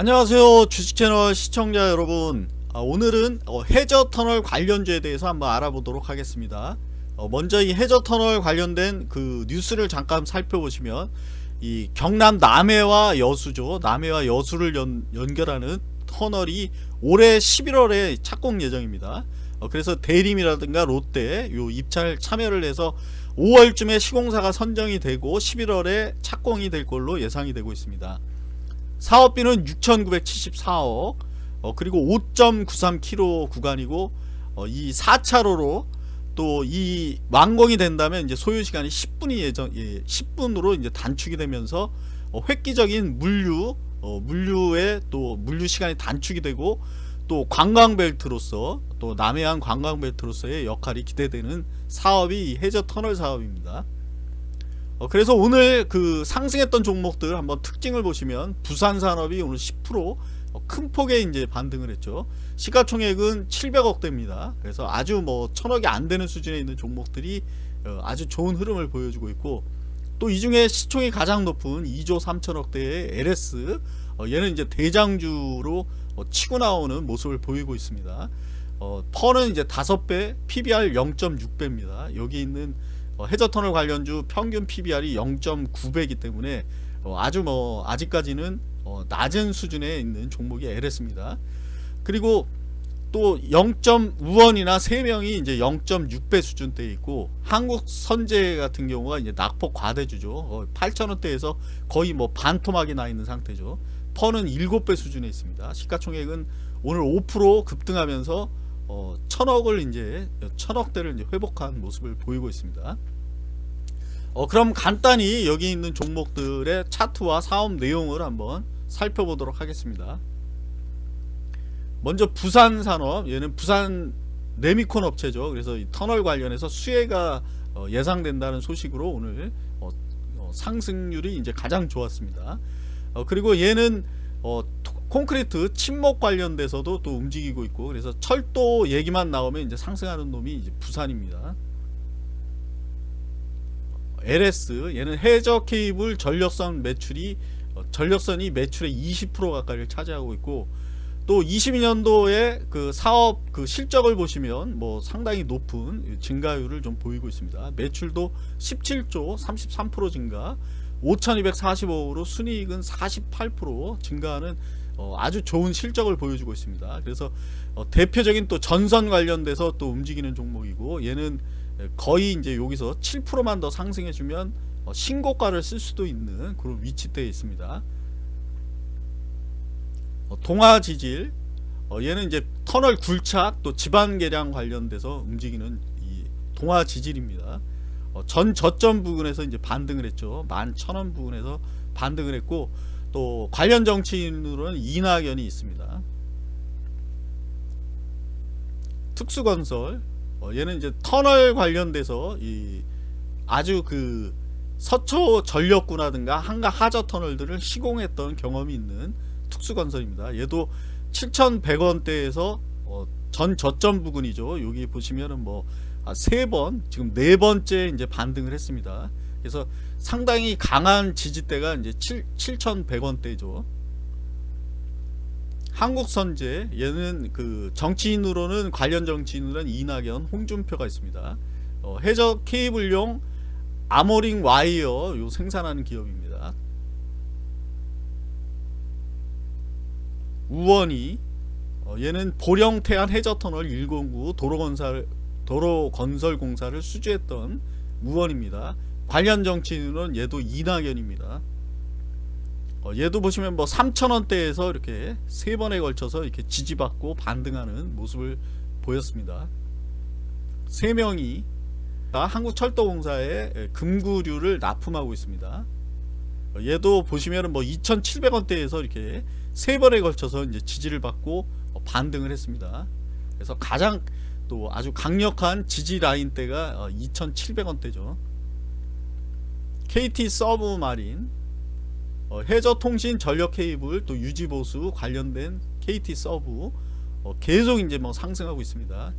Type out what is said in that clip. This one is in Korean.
안녕하세요 주식채널 시청자 여러분. 아, 오늘은 어, 해저터널 관련주에 대해서 한번 알아보도록 하겠습니다. 어, 먼저 이 해저터널 관련된 그 뉴스를 잠깐 살펴보시면 이 경남 남해와 여수죠. 남해와 여수를 연, 연결하는 터널이 올해 11월에 착공 예정입니다. 어, 그래서 대림이라든가 롯데 요 입찰 참여를 해서 5월쯤에 시공사가 선정이 되고 11월에 착공이 될 걸로 예상이 되고 있습니다 사업비는 6,974억 어, 그리고 5.93km 구간이고 어, 이 4차로로 또 이 완공이 된다면 이제 소요 시간이 10분이 예정 예, 10분으로 이제 단축이 되면서 어, 획기적인 물류 어, 물류의 또 물류 시간이 단축이 되고 또 관광벨트로서 또 남해안 관광벨트로서의 역할이 기대되는 사업이 해저 터널 사업입니다. 어, 그래서 오늘 그 상승했던 종목들 한번 특징을 보시면 부산산업이 오늘 10%큰 어, 폭의 이제 반등을 했죠. 시가총액은 700억대입니다. 그래서 아주 뭐 천억이 안 되는 수준에 있는 종목들이 어, 아주 좋은 흐름을 보여주고 있고 또 이 중에 시총이 가장 높은 2조 3천억대의 LS 어, 얘는 이제 대장주로 어, 치고 나오는 모습을 보이고 있습니다. 어, 펀은 이제 5배, PBR 0.6배입니다. 여기 있는 어, 해저터널 관련주 평균 PBR이 0.9배이기 때문에 어, 아주 뭐 아직까지는 어, 낮은 수준에 있는 종목이 LS입니다. 그리고 또 0.5원이나 3명이 이제 0.6배 수준대에 있고 한국 선제 같은 경우가 이제 낙폭 과대주죠. 어, 8천원대에서 거의 뭐 반토막이 나 있는 상태죠. 펀은 7배 수준에 있습니다. 시가총액은 오늘 5% 급등하면서 어, 천억을 이제 천억대를 이제 회복한 모습을 보이고 있습니다. 어, 그럼 간단히 여기 있는 종목들의 차트와 사업 내용을 한번 살펴보도록 하겠습니다. 먼저 부산산업 얘는 부산 레미콘 업체죠. 그래서 이 터널 관련해서 수혜가 어, 예상된다는 소식으로 오늘 어, 어, 상승률이 이제 가장 좋았습니다. 어, 그리고 얘는 어, 콘크리트 침목 관련돼서도 또 움직이고 있고 그래서 철도 얘기만 나오면 이제 상승하는 놈이 이제 부산입니다. LS 얘는 해저 케이블 전력선 매출이 어, 전력선이 매출의 20% 가까이를 차지하고 있고 또 22년도에 그 사업 그 실적을 보시면 뭐 상당히 높은 증가율을 좀 보이고 있습니다. 매출도 17조 33% 증가 5245억으로 순이익은 48% 증가하는 어, 아주 좋은 실적을 보여주고 있습니다. 그래서 어, 대표적인 또 전선 관련돼서 또 움직이는 종목이고 얘는 거의 이제 여기서 7%만 더 상승해주면 어, 신고가를 쓸 수도 있는 그런 위치대에 있습니다. 어, 동아지질 어, 얘는 이제 터널 굴착 또 지반 개량 관련돼서 움직이는 이 동아지질입니다. 어, 전 저점 부근에서 이제 반등을 했죠. 만 천원 부근에서 반등을 했고 또 관련 정치인으로는 이낙연이 있습니다. 특수건설 어, 얘는 이제 터널 관련돼서 이 아주 그 서초 전력구라든가 한가 하저 터널들을 시공했던 경험이 있는 특수건설입니다. 얘도 7,100원대에서 어, 전 저점 부근이죠. 여기 보시면은 뭐 아, 세번 지금 네 번째 이제 반등을 했습니다. 그래서 상당히 강한 지지대가 이제 7, 7,100원대죠. 한국선제 얘는 그 정치인으로는 관련 정치인으로는 이낙연, 홍준표가 있습니다. 어, 해저 케이블용 아모링 와이어 요 생산하는 기업입니다. 우원이 어, 얘는 보령 태안 해저터널 109 도로건설 도로건설공사를 수주했던 우원입니다. 관련 정치인은 얘도 이낙연입니다. 어, 얘도 보시면 뭐 3천원대에서 이렇게 세 번에 걸쳐서 이렇게 지지받고 반등하는 모습을 보였습니다. 세 명이 한국철도공사에 금구류를 납품하고 있습니다. 어, 얘도 보시면은 뭐 2,700원대에서 이렇게 세 번에 걸쳐서 이제 지지를 받고 어, 반등을 했습니다. 그래서 가장 또 아주 강력한 지지 라인 대가 2,700원대죠. KT 서브 마린 어, 해저통신 전력 케이블 또 유지보수 관련된 KT 서브 어, 계속 이제 뭐 상승하고 있습니다.